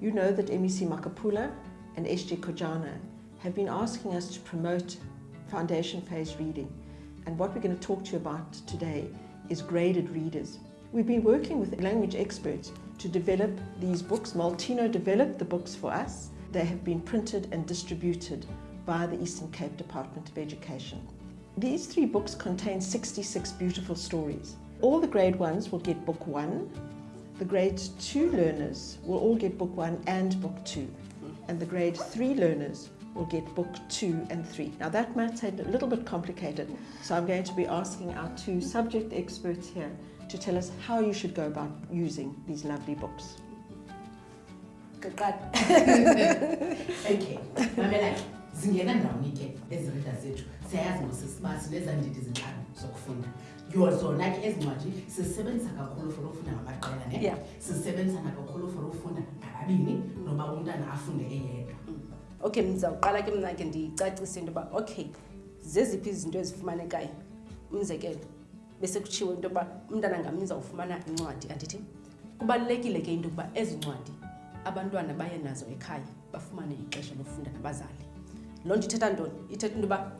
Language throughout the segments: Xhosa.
You know that MEC Makapula and SG Kojana have been asking us to promote foundation phase reading. And what we're going to talk to you about today is graded readers We've been working with language experts to develop these books. Maltino developed the books for us. They have been printed and distributed by the Eastern Cape Department of Education. These three books contain 66 beautiful stories. All the grade ones will get book one. The grade two learners will all get book one and book two. And the grade three learners will get book two and three. Now that might sound a little bit complicated, so I'm going to be asking our two subject experts here to tell us how you should go about using these lovely books. qeqana okay mamela ke zingena ndawoni ke ezi rida zethu siyayazi ngosisibazi nezandidi zintlanu zokufunda yozona ke ezi ncwadi sisebenzisa kakhulu for ukufunda ngamaqela ne yeah. sisebenzisa nakakhulu for ukufunda ngababini noba umntana afunde eyedwa mm. okay mzawuqala ke mna ke ndiyicacise into yoba okay zeziphi izinto ezifumanekayo umzekelo bese kutshiwo into yokuba umntana ngamnye uzawufumana incwadi andithi kubalulekile ke into yokuba ezi ncwadi abantwana baye nazo ekhaya bafumane ixesha lokufunda nabazali loo nto ithetha ntoni ithetha into yoba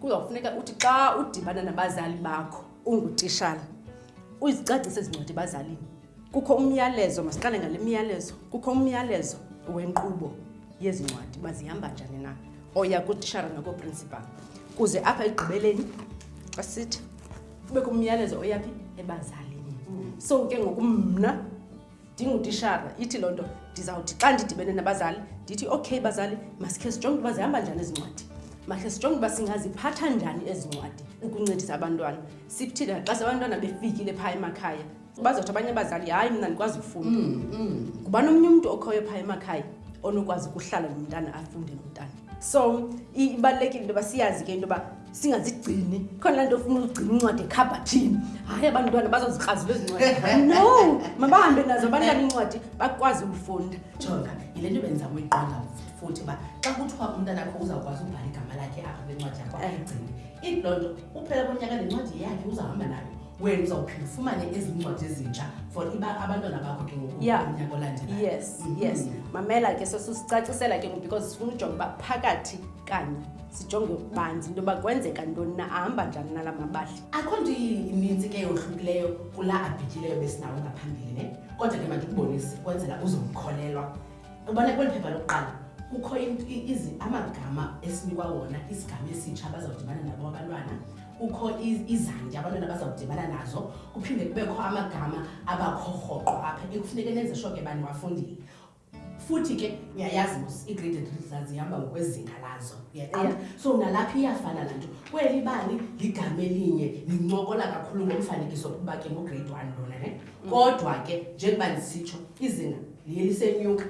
kuzawufuneka uthi xa udibana nabazali bakho ungutishala uzicacise ezincwadi ebazalini Kukho umyalezo, masiqale ngale miyalezo. Kukho umyalezo wenkqubo yezi ncwadi uba zihamba njani na oya kutishara nakooprinsipal kuze apha ekugqibeleni xa sithi kubekho umyalezo oyaphi ebazalini so ke ngoku mna ndingutishara ithi loo nto ndizawuthi xa ndidibene nabazali ndithi okay bazali masikhe sijonge uba zihamba njani ezi ncwadi makhe sijonge uba singaziphatha njani ezi ncwadi ukuncedisa abantwana sikuthina xa sebantwana befikile phaa emakhaya bazothi abanye abazali hayi mna ndikwazi ukufunda mm, mm. ngubani omnye umntu okhoyo phaa emakhaya onokwazi ukuhlala nomntana afunde nomntana so ibalulekile into yoba siyazi ke into yoba singazigcini khona laa nto ofuna uzigcina incwadi ekhabhathini hayi abantwana bazozikrazula ezincwadi no mabahambe nazo abantwana incwadi bakwazi ukufunda jonga yile nto benza kuyiqonda futhi uba xa kuthiwa umntana kho uzawukwazi ubhala igama lakhe apha kwincwadi yakho ayigcini iloo nto uphela konyaka nencwadi yakhe uzahamba nayo wena uzawuphinde ufumane ezincwadi ezintsha for iba abantwana bakho ke ngokunyaka olandelayo yes mm -hmm. yes mamela ke sosusicacisela ke ngoku because sifuna ujonga uba phakathi kanye sijonge ukubanzi into yoba kwenzeka ntoni na ahamba njani nala mabali akho nto ininzi ke yohlukileyo kula abhityileyo besinawo ngaphambili ne kodwa ke mandikubonisi kwenzela uzomkholelwa ubona kweli phepha lokuqala kukho amagama esinikwa wona isigama esitsha abazawudibana nabo abantwana kukho izandi abantwana abazawudibana nazo kuphinde kubekho amagama abakho rhoqo apha ekufuneke nenze sho ke baniwafundile futhi ke uyayazi mos igrade three zazihamba ngokwezinga lazo uyaqonda so nalapha iyafana laa nto kweli bani ligama elinye lincokola kakhulu ngomfanekiso kuba ke ngograde one lona ne mm. kodwa ke njengoba ndisitsho izinga liye lisenyuka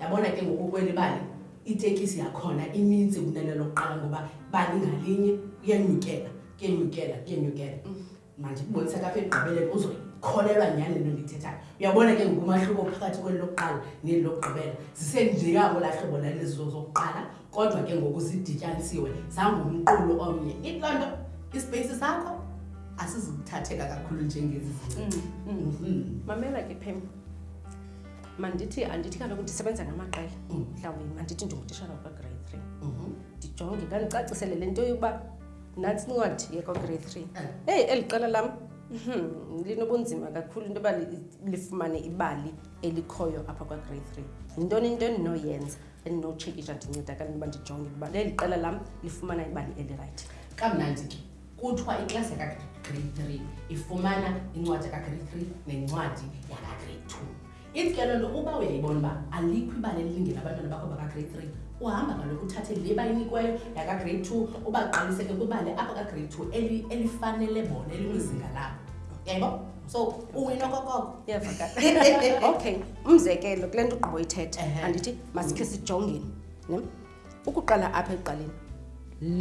yabona ke ngoku kweli bali itekisi yakhona ininzi kunele lokuqala ngoba bali ngalinye kuyanyukela kuyanyukela kuyanyukela mm. manje kubonisa kapha ekugqibeleni uzoyikholelwa nyhani lento ndiyithethayo uyabona ke ngoku umahluko phakathi kweli lokuqala neli lokugqibela zisenjeyabo lahlobo lalizo zokuqala kodwa ke ngoku zidityanisiwe zangumqulu omnye iloo nto isipeyisi sakho asizukuthatheka kakhulu njengezi mm, mm. Mm-hmm. mamela ke phem mandithi andithi kaloku ndisebenza ngamaqela mm. mhlawumbi mandithi ndingutishana wakagrade three mm-hmm. ndijonge ngandicacisele le nto yokuba nantsi incwadi yekagrade three eh. heyi eli qela lam Hmm, linobunzima kakhulu into yoba lifumane ibali elikhoyo apha kwagrade three yintoni into endinoyenza endinotshekisha ndincedakala intoba ndijonge uba leli qela lam lifumana ibali elirayithi kamnandi ke kuthiwa iklasi yakagrade three ifumana incwadi yakagrade three nencwadi yakagrade two ithi ke loo nto uba uyayibona uba alikho ibali elilingela abantwana bakho bakagrade three uhamba kaloku uthathe le bayinikweyo yakagrade two ubaqaliseke kwibali apha kagrade two elifanele bona elikwizinga labo yebo so uwina okokoko okay umzekelo kule nto ugqibo ithetha andithi masikhe sijongeni ne ukuqala apha ekuqaleni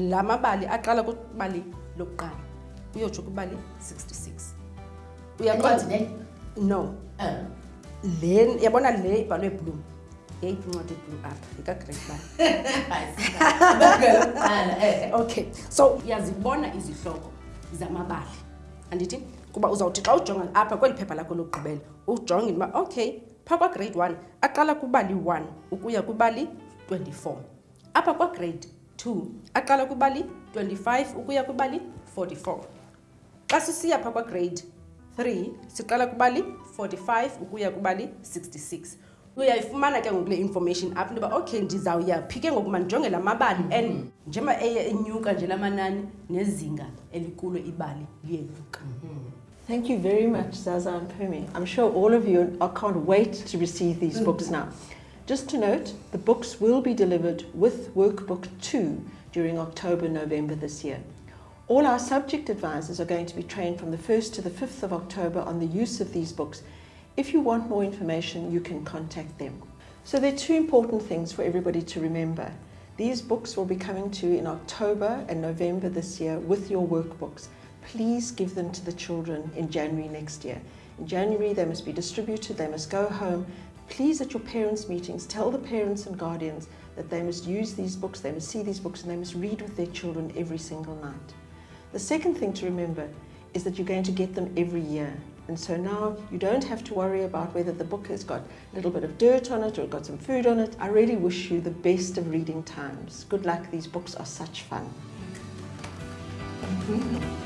la mabali aqala kubali lokuqala uyotsho kubali 66 uyaqonda ne no eh. le yabona le ibhalwe bloom yeyiphi incwadi ebloom up ikagrade ba eh. okay so uyazibona izihloko zamabali andithi kuba uzawuthi xa ujonga apha kweli phepha lakho lokugqibela ujonge into uba okay phaa kwagrade one aqala kubali one ukuya kubali twenty-four apha kwagrade two aqala kubali twenty-five ukuya kubali forty-four xa sisiya phaa kwagrade three siqala kubali forty-five ukuya kubali sixty-six uyayifumana ke ngoku le information apho into yoba okay ndizawuya phi ke ngoku mandijonge la mabali and njengoba eye enyuka nje la manani nezinga elikulo ibali liyenyuka Thank you very much, Zaza and Pumi. I'm sure all of you are, can't wait to receive these books now. Just to note, the books will be delivered with Workbook 2 during October, November this year. All our subject advisors are going to be trained from the 1st to the 5th of October on the use of these books If you want more information, you can contact them. So there are two important things for everybody to remember. These books will be coming to you in October and November this year with your workbooks. Please give them to the children in January next year. In January, they must be distributed, they must go home. Please, at your parents' meetings, tell the parents and guardians that they must use these books, they must see these books, and they must read with their children every single night. The second thing to remember is that you're going to get them every year. And so now you don't have to worry about whether the book has got a little bit of dirt on it or got some food on it. I really wish you the best of reading times. Good luck, these books are such fun. Mm-hmm.